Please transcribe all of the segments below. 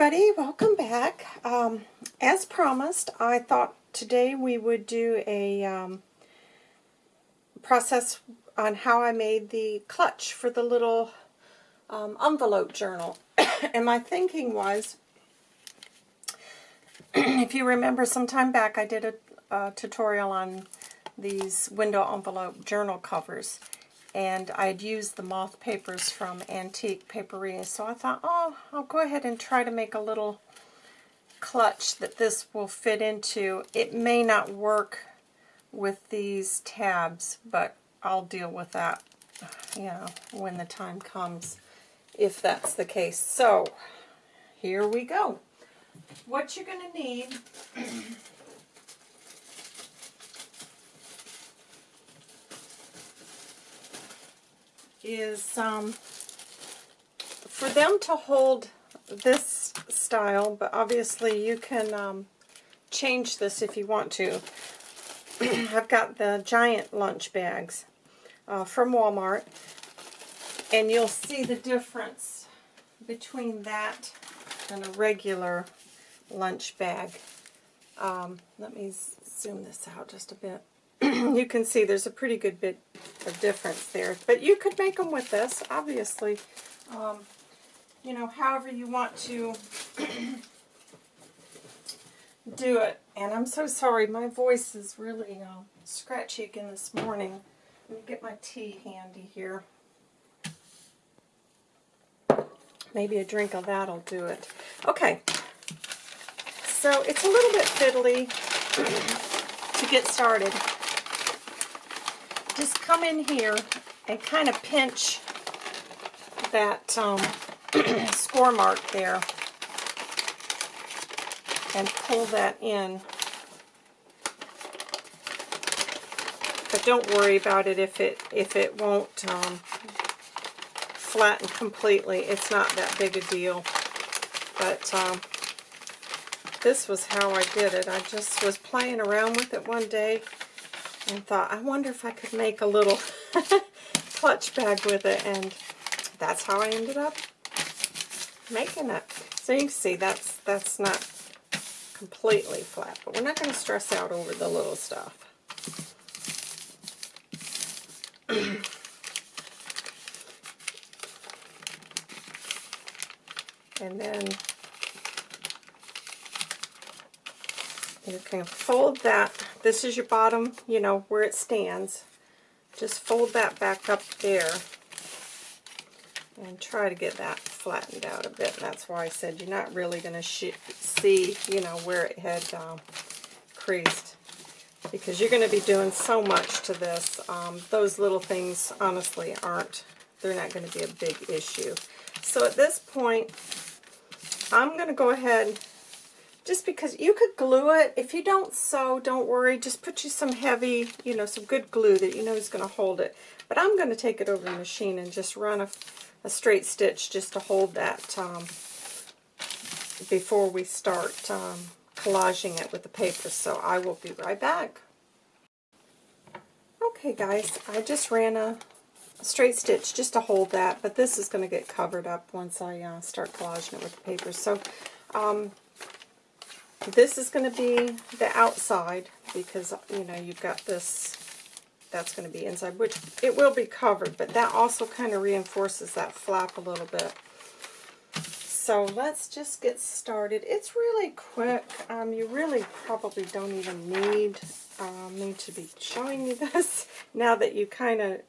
everybody, welcome back. Um, as promised, I thought today we would do a um, process on how I made the clutch for the little um, envelope journal. and my thinking was, if you remember some time back, I did a, a tutorial on these window envelope journal covers and I'd used the moth papers from Antique Paperie, so I thought, oh, I'll go ahead and try to make a little clutch that this will fit into. It may not work with these tabs, but I'll deal with that, you know, when the time comes, if that's the case. So, here we go. What you're going to need is um, for them to hold this style, but obviously you can um, change this if you want to. I've got the giant lunch bags uh, from Walmart, and you'll see the difference between that and a regular lunch bag. Um, let me zoom this out just a bit. you can see there's a pretty good bit of difference there. But you could make them with this, obviously. Um, you know, however you want to do it. And I'm so sorry, my voice is really uh, scratchy again this morning. Let me get my tea handy here. Maybe a drink of that will do it. Okay, so it's a little bit fiddly to get started just come in here and kind of pinch that um, score mark there and pull that in. But don't worry about it if it if it won't um, flatten completely. It's not that big a deal. But um, this was how I did it. I just was playing around with it one day and thought, I wonder if I could make a little clutch bag with it, and that's how I ended up making it. So you can see that's that's not completely flat, but we're not going to stress out over the little stuff. and then you can fold that. This is your bottom, you know, where it stands. Just fold that back up there and try to get that flattened out a bit. That's why I said you're not really going to see, you know, where it had um, creased because you're going to be doing so much to this. Um, those little things, honestly, aren't, they're not going to be a big issue. So at this point, I'm going to go ahead just because you could glue it. If you don't sew, don't worry. Just put you some heavy, you know, some good glue that you know is going to hold it. But I'm going to take it over the machine and just run a, a straight stitch just to hold that um, before we start um, collaging it with the paper. So I will be right back. Okay guys, I just ran a, straight stitch just to hold that, but this is going to get covered up once I uh, start collaging it with the paper. So um, this is going to be the outside because, you know, you've got this, that's going to be inside, which it will be covered, but that also kind of reinforces that flap a little bit. So let's just get started. It's really quick. Um, you really probably don't even need um, me to be showing you this. Now that you kind of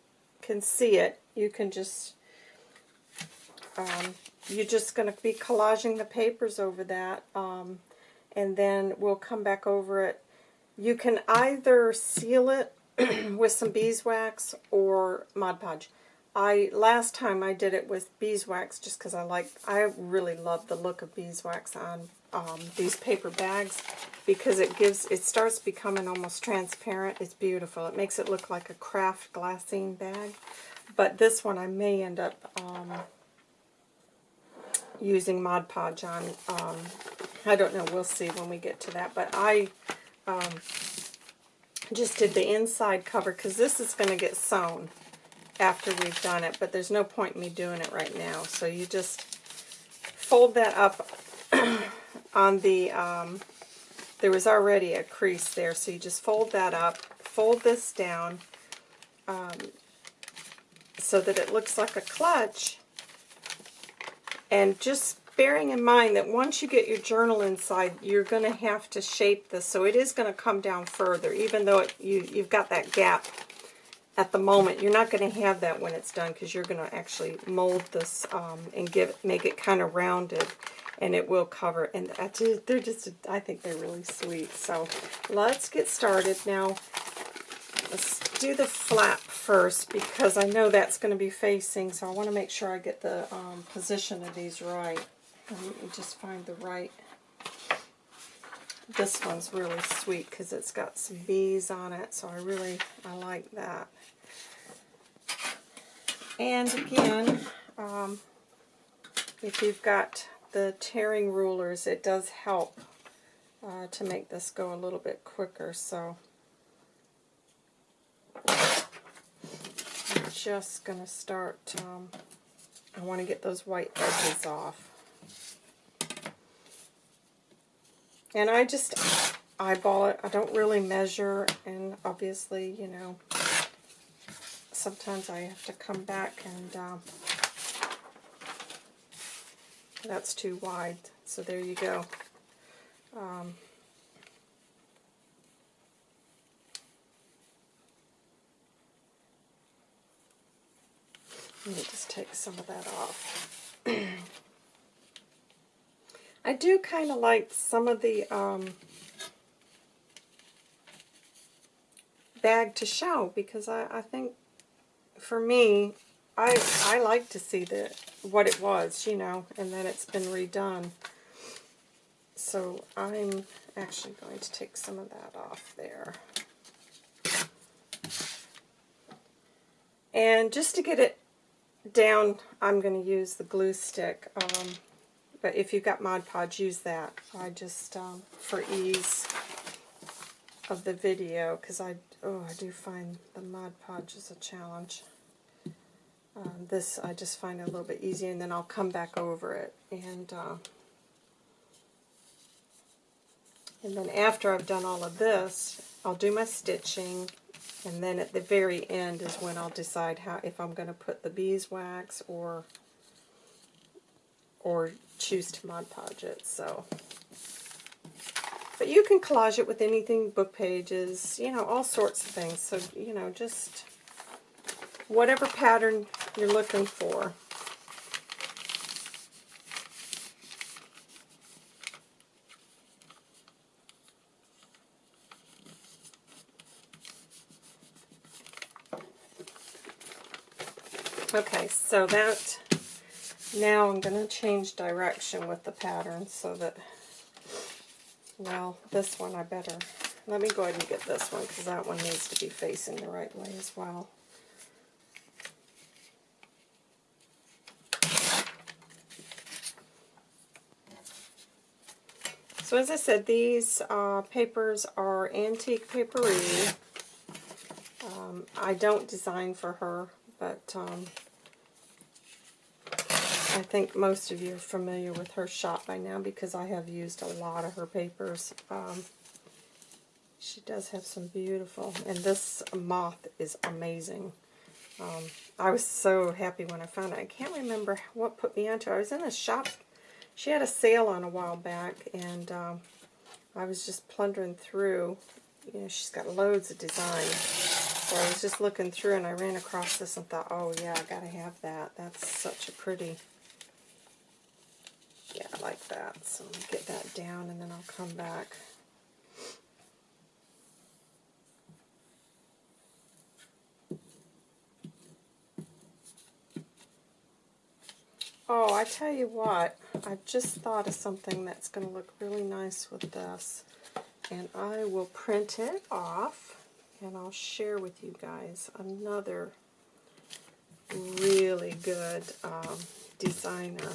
can see it, you can just, um, you're just going to be collaging the papers over that. Um, and then we'll come back over it. You can either seal it with some beeswax or Mod Podge. I last time I did it with beeswax just because I like I really love the look of beeswax on um, these paper bags because it gives it starts becoming almost transparent. It's beautiful. It makes it look like a craft glassine bag. But this one I may end up um, using Mod Podge on um, I don't know. We'll see when we get to that. But I um, just did the inside cover because this is going to get sewn after we've done it. But there's no point in me doing it right now. So you just fold that up on the, um, there was already a crease there, so you just fold that up, fold this down, um, so that it looks like a clutch, and just bearing in mind that once you get your journal inside, you're going to have to shape this, so it is going to come down further, even though it, you, you've got that gap at the moment. You're not going to have that when it's done, because you're going to actually mold this um, and give make it kind of rounded, and it will cover. And they're just, I think they're really sweet. So let's get started now. Let's do the flap first, because I know that's going to be facing, so I want to make sure I get the um, position of these right. Let me just find the right. This one's really sweet because it's got some bees on it, so I really, I like that. And again, um, if you've got the tearing rulers, it does help uh, to make this go a little bit quicker. So I'm just going to start, um, I want to get those white edges off. And I just eyeball it. I don't really measure, and obviously, you know, sometimes I have to come back and uh, that's too wide. So there you go. Um, let me just take some of that off. I do kind of like some of the um, bag to show because I, I think for me, I I like to see the what it was, you know, and then it's been redone. So I'm actually going to take some of that off there. And just to get it down, I'm going to use the glue stick. Um, but if you've got Mod Podge, use that. I just, um, for ease of the video, because I, oh, I do find the Mod Podge is a challenge. Um, this I just find a little bit easier, and then I'll come back over it. And, uh, and then after I've done all of this, I'll do my stitching, and then at the very end is when I'll decide how if I'm going to put the beeswax or or choose to Mod Podge it. So, but you can collage it with anything, book pages, you know, all sorts of things. So, you know, just whatever pattern you're looking for. Okay, so that now I'm going to change direction with the pattern so that, well, this one I better, let me go ahead and get this one because that one needs to be facing the right way as well. So as I said, these uh, papers are Antique Paperie. Um, I don't design for her, but um, I think most of you are familiar with her shop by now because I have used a lot of her papers. Um, she does have some beautiful, and this moth is amazing. Um, I was so happy when I found it. I can't remember what put me onto it. I was in a shop. She had a sale on a while back, and um, I was just plundering through. You know, she's got loads of designs. So I was just looking through, and I ran across this and thought, oh yeah, I got to have that. That's such a pretty yeah, like that. So get that down and then I'll come back. Oh, I tell you what, I just thought of something that's going to look really nice with this. And I will print it off and I'll share with you guys another really good um, designer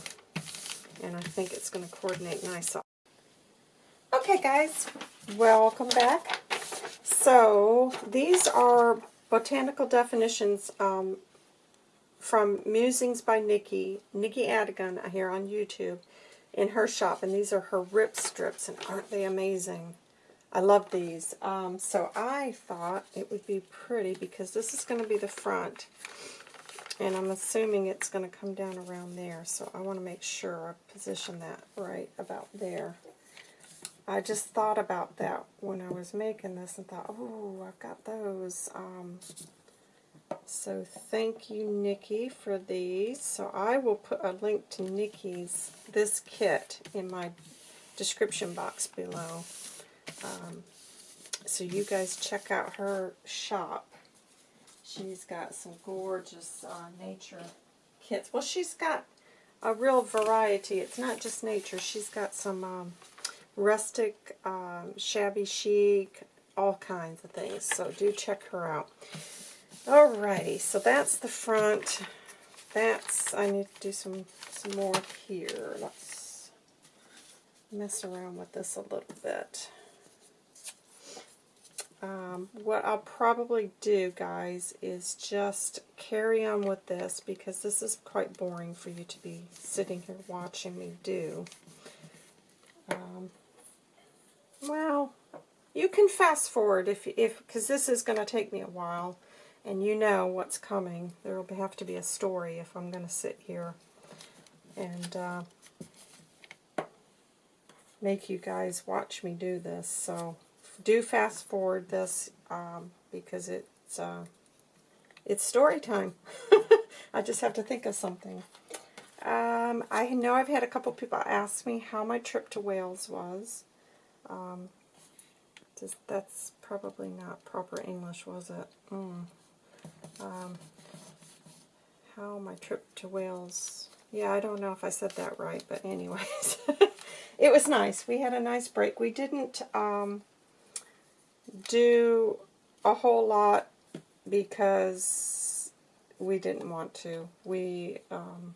and I think it's going to coordinate nice. Okay guys, welcome back. So these are botanical definitions um, from Musings by Nikki, Nikki Adigan here on YouTube. in her shop, and these are her rip strips, and aren't they amazing? I love these. Um, so I thought it would be pretty because this is going to be the front. And I'm assuming it's going to come down around there. So I want to make sure I position that right about there. I just thought about that when I was making this and thought, oh, I've got those. Um, so thank you, Nikki, for these. So I will put a link to Nikki's, this kit, in my description box below. Um, so you guys check out her shop. She's got some gorgeous uh, nature kits. Well, she's got a real variety. It's not just nature. She's got some um, rustic, um, shabby chic, all kinds of things. So do check her out. Alrighty, so that's the front. That's, I need to do some, some more here. Let's mess around with this a little bit. Um, what I'll probably do, guys, is just carry on with this because this is quite boring for you to be sitting here watching me do. Um, well, you can fast forward if, if because this is going to take me a while, and you know what's coming. There will have to be a story if I'm going to sit here and uh, make you guys watch me do this. So do fast forward this um, because it's uh, it's story time. I just have to think of something. Um, I know I've had a couple people ask me how my trip to Wales was. Um, that's probably not proper English, was it? Mm. Um, how my trip to Wales. Yeah, I don't know if I said that right, but anyways. it was nice. We had a nice break. We didn't... Um, do a whole lot because we didn't want to. We, um,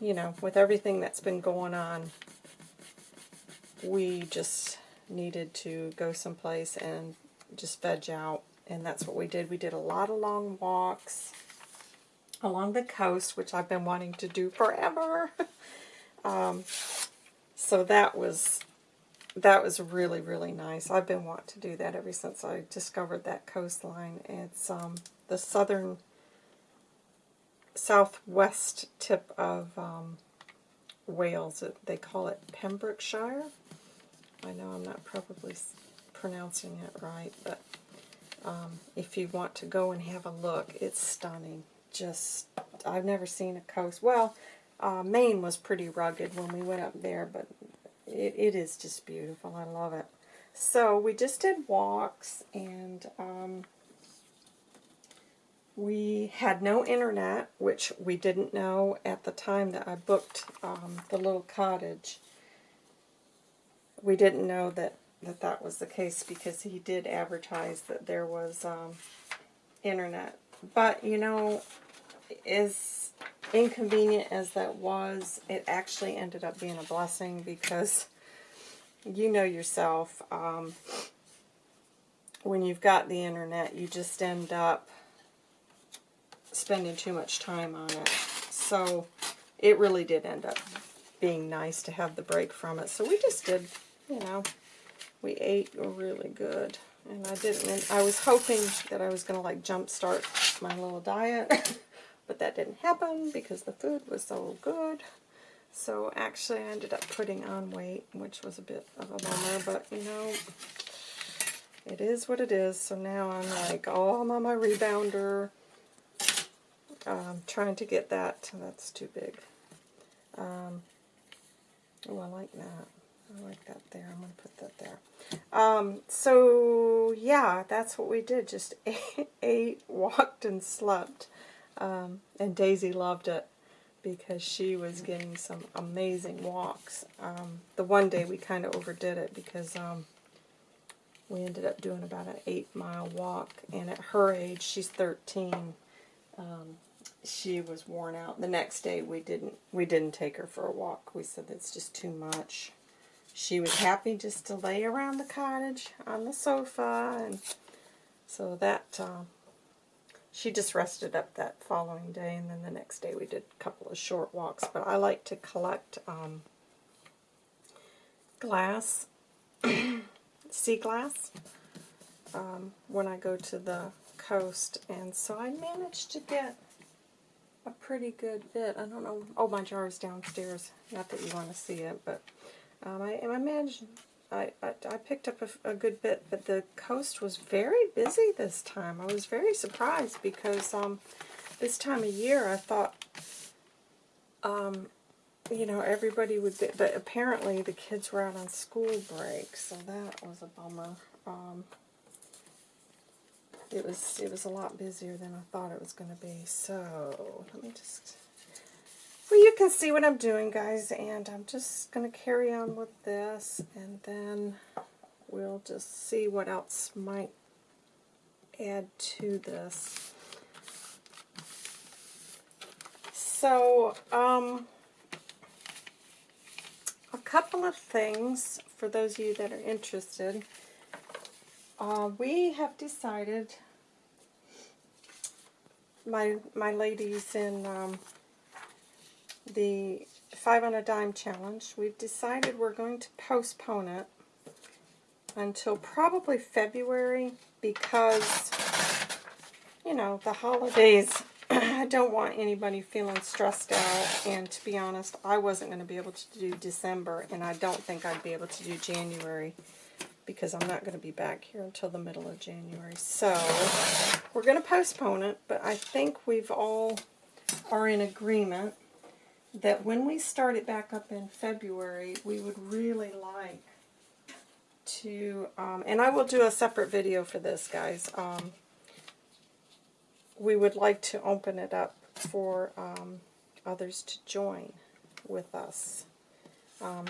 you know, with everything that's been going on, we just needed to go someplace and just veg out. And that's what we did. We did a lot of long walks along the coast, which I've been wanting to do forever. um, so that was that was really, really nice. I've been wanting to do that ever since I discovered that coastline. It's um, the southern, southwest tip of um, Wales. They call it Pembrokeshire. I know I'm not probably pronouncing it right, but um, if you want to go and have a look, it's stunning. Just, I've never seen a coast. Well, uh, Maine was pretty rugged when we went up there, but it, it is just beautiful. I love it. So we just did walks and um, we had no internet, which we didn't know at the time that I booked um, the little cottage. We didn't know that, that that was the case because he did advertise that there was um, internet. But, you know, as inconvenient as that was, it actually ended up being a blessing because you know yourself, um, when you've got the internet, you just end up spending too much time on it. So it really did end up being nice to have the break from it. So we just did, you know, we ate really good. And I didn't, I was hoping that I was going to like jumpstart my little diet, but that didn't happen because the food was so good. So actually I ended up putting on weight, which was a bit of a bummer, but you know, it is what it is. So now I'm like, oh, I'm on my rebounder. Um, trying to get that. That's too big. Um, oh, I like that. I like that there. I'm going to put that there. Um, so, yeah, that's what we did. Just ate, ate walked, and slept. Um, and Daisy loved it because she was getting some amazing walks. Um, the one day we kind of overdid it because um, we ended up doing about an eight mile walk and at her age, she's 13, um, she was worn out. The next day we didn't we didn't take her for a walk. We said it's just too much. She was happy just to lay around the cottage on the sofa and so that uh, she just rested up that following day, and then the next day we did a couple of short walks. But I like to collect um, glass, sea glass, um, when I go to the coast, and so I managed to get a pretty good bit. I don't know. Oh, my jar is downstairs. Not that you want to see it, but um, I, I managed. I, I, I picked up a, a, good bit, but the coast was very busy this time. I was very surprised because um, this time of year I thought, um, you know, everybody would be, but apparently the kids were out on school break, so that was a bummer. Um, it was it was a lot busier than I thought it was going to be. So let me just. Well, you can see what I'm doing, guys, and I'm just going to carry on with this, and then we'll just see what else might add to this. So, um, a couple of things for those of you that are interested. Uh, we have decided, my my ladies in um, the Five on a Dime challenge, we've decided we're going to postpone it until probably February because, you know, the holidays, I don't want anybody feeling stressed out, and to be honest, I wasn't going to be able to do December, and I don't think I'd be able to do January because I'm not going to be back here until the middle of January. So we're going to postpone it, but I think we've all are in agreement that when we start it back up in February, we would really like to, um, and I will do a separate video for this, guys. Um, we would like to open it up for um, others to join with us. Um,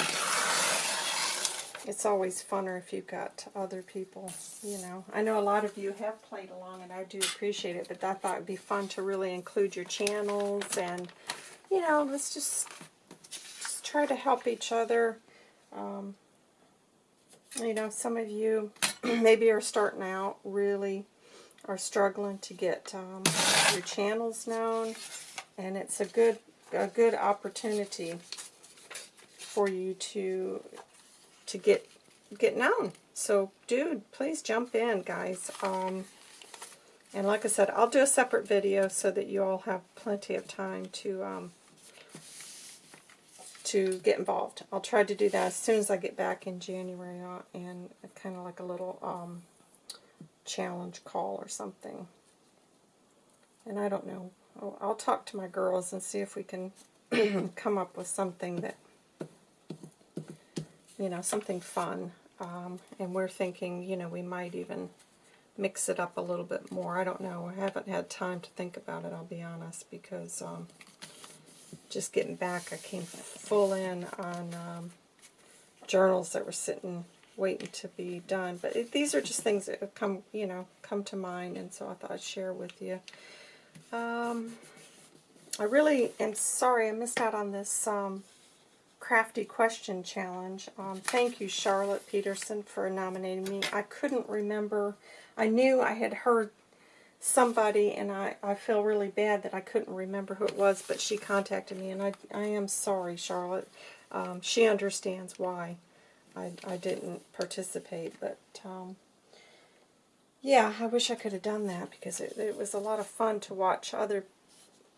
it's always funner if you've got other people, you know. I know a lot of you have played along, and I do appreciate it, but I thought it would be fun to really include your channels, and, you know, let's just, just try to help each other. Um, you know, some of you maybe are starting out, really are struggling to get um, your channels known, and it's a good, a good opportunity for you to to get get known. So, dude, please jump in, guys. Um, and like I said, I'll do a separate video so that you all have plenty of time to um, to get involved. I'll try to do that as soon as I get back in January uh, and kind of like a little um, challenge call or something. And I don't know. I'll, I'll talk to my girls and see if we can come up with something that you know, something fun. Um, and we're thinking, you know, we might even mix it up a little bit more. I don't know. I haven't had time to think about it, I'll be honest, because um, just getting back, I came full in on um, journals that were sitting waiting to be done. But it, these are just things that come, you know, come to mind, and so I thought I'd share with you. Um, I really am sorry I missed out on this um, crafty question challenge. Um, thank you, Charlotte Peterson, for nominating me. I couldn't remember. I knew I had heard somebody, and I, I feel really bad that I couldn't remember who it was, but she contacted me, and I, I am sorry, Charlotte. Um, she understands why I, I didn't participate, but um, yeah, I wish I could have done that because it, it was a lot of fun to watch other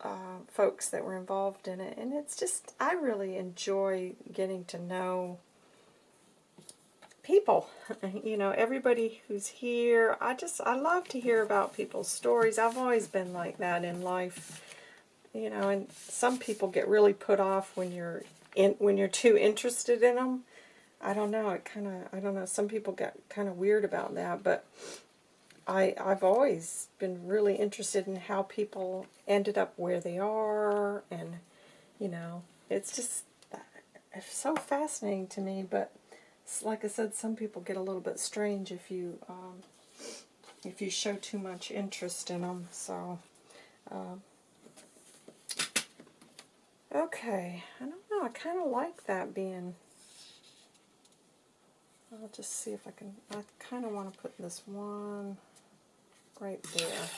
uh, folks that were involved in it. And it's just, I really enjoy getting to know people. you know, everybody who's here. I just, I love to hear about people's stories. I've always been like that in life. You know, and some people get really put off when you're in, when you're too interested in them. I don't know, it kind of, I don't know, some people get kind of weird about that, but I, I've always been really interested in how people ended up where they are, and, you know, it's just uh, it's so fascinating to me, but like I said, some people get a little bit strange if you, um, if you show too much interest in them, so, uh, okay, I don't know, I kind of like that being I'll just see if I can, I kind of want to put this one right there.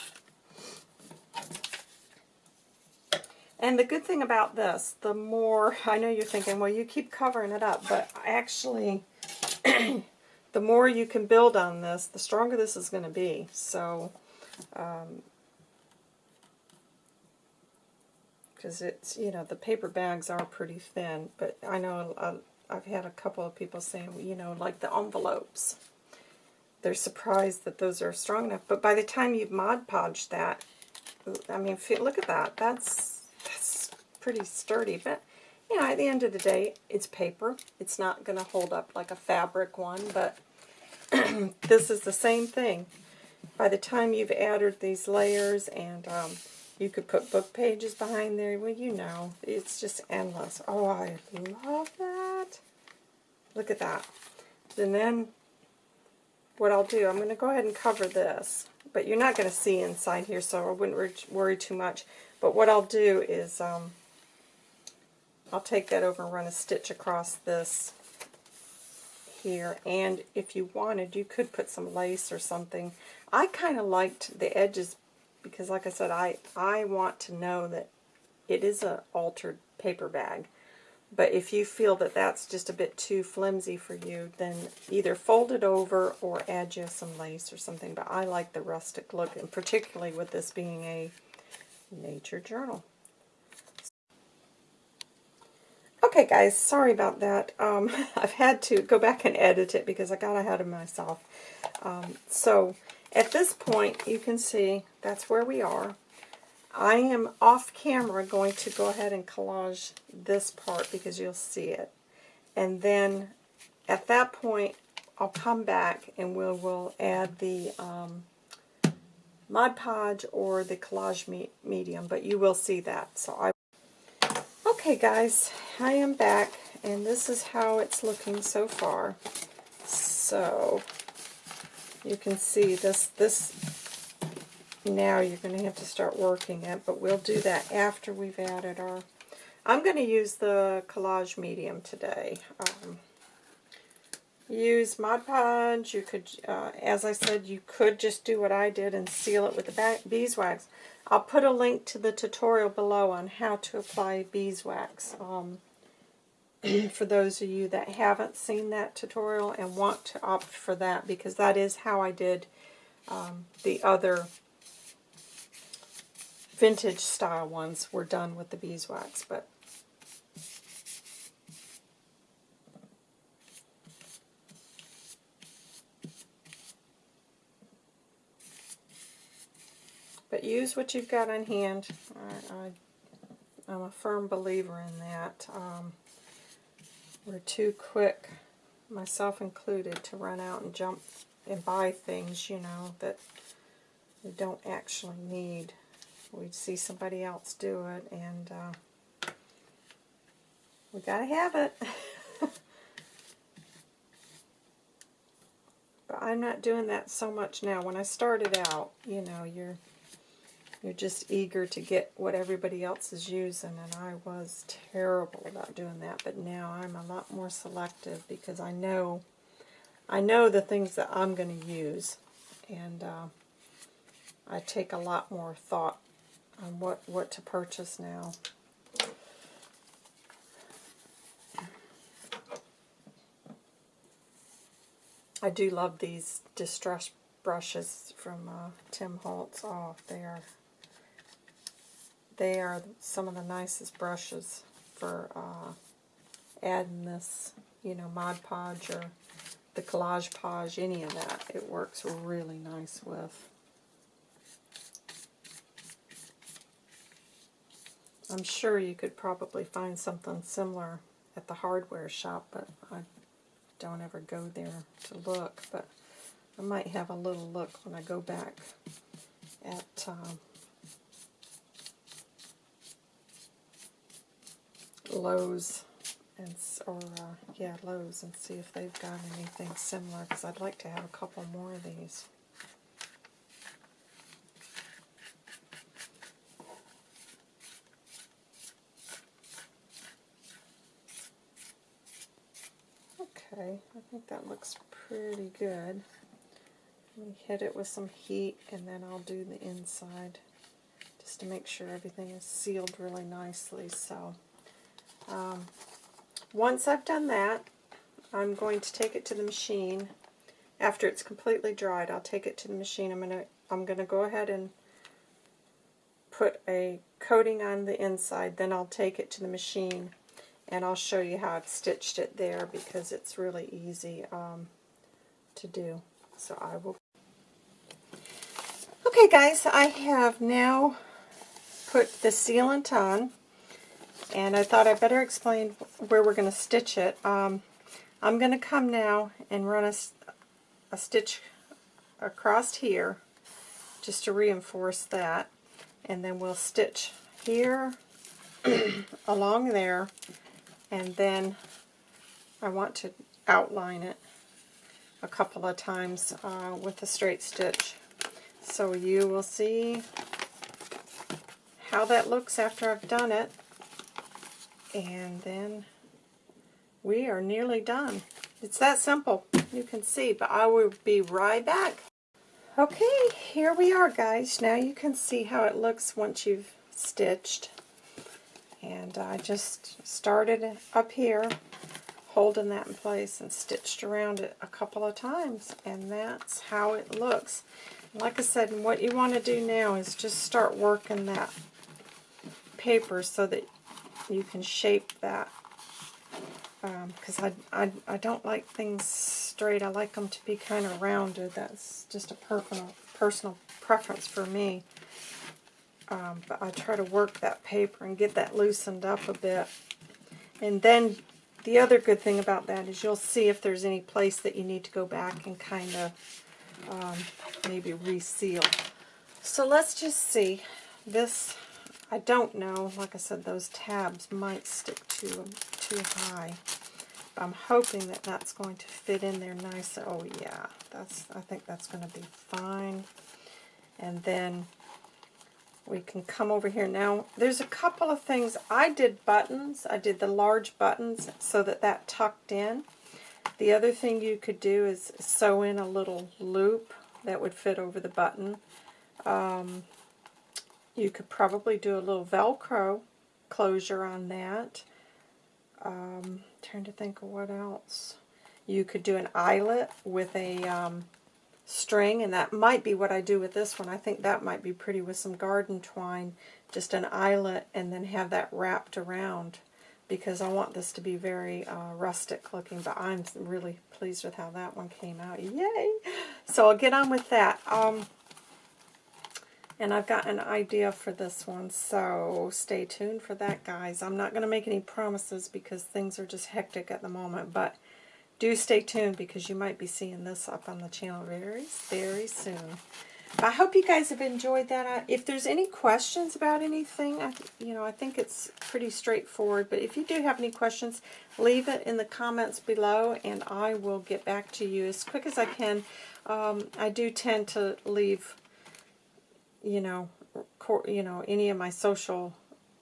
And the good thing about this, the more, I know you're thinking, well, you keep covering it up, but actually, the more you can build on this, the stronger this is going to be. So, because it's, you know, the paper bags are pretty thin, but I know uh, I've had a couple of people saying, you know, like the envelopes. They're surprised that those are strong enough, but by the time you've Mod Podged that, I mean, look at that. That's pretty sturdy, but, you know, at the end of the day, it's paper. It's not going to hold up like a fabric one, but this is the same thing. By the time you've added these layers and um, you could put book pages behind there. Well, you know, it's just endless. Oh, I love that. Look at that. And then what I'll do, I'm going to go ahead and cover this. But you're not going to see inside here, so I wouldn't worry too much. But what I'll do is um, I'll take that over and run a stitch across this here. And if you wanted, you could put some lace or something. I kind of liked the edges because like I said, I, I want to know that it is an altered paper bag. But if you feel that that's just a bit too flimsy for you, then either fold it over or add you some lace or something. But I like the rustic look, and particularly with this being a nature journal. Okay guys, sorry about that. Um, I've had to go back and edit it because I got ahead of myself. Um, so at this point, you can see that's where we are. I am off camera going to go ahead and collage this part because you'll see it. And then at that point, I'll come back and we'll, we'll add the um, Mod Podge or the collage me medium, but you will see that. So I. Okay guys, I am back and this is how it's looking so far. So you can see this, this now you're going to have to start working it, but we'll do that after we've added our, I'm going to use the collage medium today. Um, use Mod Podge, you could, uh, as I said, you could just do what I did and seal it with the beeswax. I'll put a link to the tutorial below on how to apply beeswax. Um, for those of you that haven't seen that tutorial and want to opt for that because that is how I did um, the other vintage style ones were done with the beeswax but but use what you've got on hand I, am a firm believer in that um, we're too quick, myself included, to run out and jump and buy things, you know, that we don't actually need. We see somebody else do it, and uh, we got to have it. but I'm not doing that so much now. When I started out, you know, you're you're just eager to get what everybody else is using, and I was terrible about doing that. But now I'm a lot more selective because I know, I know the things that I'm going to use, and uh, I take a lot more thought on what what to purchase now. I do love these distress brushes from uh, Tim Holtz. Oh, they are they are some of the nicest brushes for uh, adding this, you know, Mod Podge or the Collage Podge, any of that. It works really nice with. I'm sure you could probably find something similar at the hardware shop, but I don't ever go there to look. But I might have a little look when I go back at um, Lowe's and or uh, yeah Lowe's and see if they've got anything similar because I'd like to have a couple more of these. Okay, I think that looks pretty good. Let me hit it with some heat and then I'll do the inside just to make sure everything is sealed really nicely. So um, once I've done that, I'm going to take it to the machine. After it's completely dried, I'll take it to the machine. I'm gonna I'm gonna go ahead and put a coating on the inside. Then I'll take it to the machine and I'll show you how I've stitched it there because it's really easy um, to do. So I will. Okay guys, I have now put the sealant on and I thought I better explain where we're going to stitch it. Um, I'm going to come now and run a, a stitch across here just to reinforce that. And then we'll stitch here along there and then I want to outline it a couple of times uh, with a straight stitch. So you will see how that looks after I've done it and then we are nearly done. It's that simple. You can see, but I will be right back. Okay, here we are, guys. Now you can see how it looks once you've stitched. And I just started up here, holding that in place, and stitched around it a couple of times. And that's how it looks. Like I said, what you want to do now is just start working that paper so that you can shape that because um, I, I, I don't like things straight. I like them to be kind of rounded. That's just a personal, personal preference for me. Um, but I try to work that paper and get that loosened up a bit. And then the other good thing about that is you'll see if there's any place that you need to go back and kind of um, maybe reseal. So let's just see. This, I don't know. Like I said, those tabs might stick too, too high. I'm hoping that that's going to fit in there nice. Oh yeah, that's. I think that's going to be fine. And then we can come over here. Now, there's a couple of things. I did buttons. I did the large buttons so that that tucked in. The other thing you could do is sew in a little loop that would fit over the button. Um, you could probably do a little Velcro closure on that. Um, trying to think of what else. You could do an eyelet with a um, string, and that might be what I do with this one. I think that might be pretty with some garden twine, just an eyelet, and then have that wrapped around because I want this to be very uh, rustic looking, but I'm really pleased with how that one came out. Yay! So I'll get on with that. Um, and I've got an idea for this one, so stay tuned for that, guys. I'm not going to make any promises because things are just hectic at the moment, but do stay tuned because you might be seeing this up on the channel very, very soon. I hope you guys have enjoyed that. If there's any questions about anything, I, you know, I think it's pretty straightforward. But if you do have any questions, leave it in the comments below, and I will get back to you as quick as I can. Um, I do tend to leave you know, you know, any of my social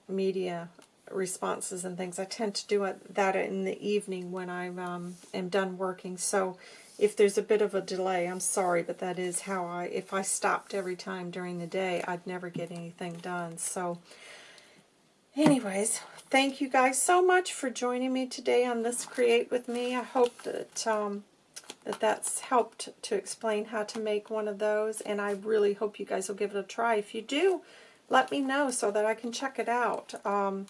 media responses and things. I tend to do it, that in the evening when I um, am done working. So if there's a bit of a delay, I'm sorry, but that is how I, if I stopped every time during the day, I'd never get anything done. So anyways, thank you guys so much for joining me today on this Create With Me. I hope that um, that that's helped to explain how to make one of those, and I really hope you guys will give it a try. If you do, let me know so that I can check it out. Um,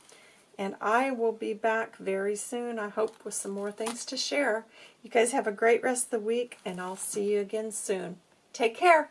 and I will be back very soon, I hope, with some more things to share. You guys have a great rest of the week, and I'll see you again soon. Take care.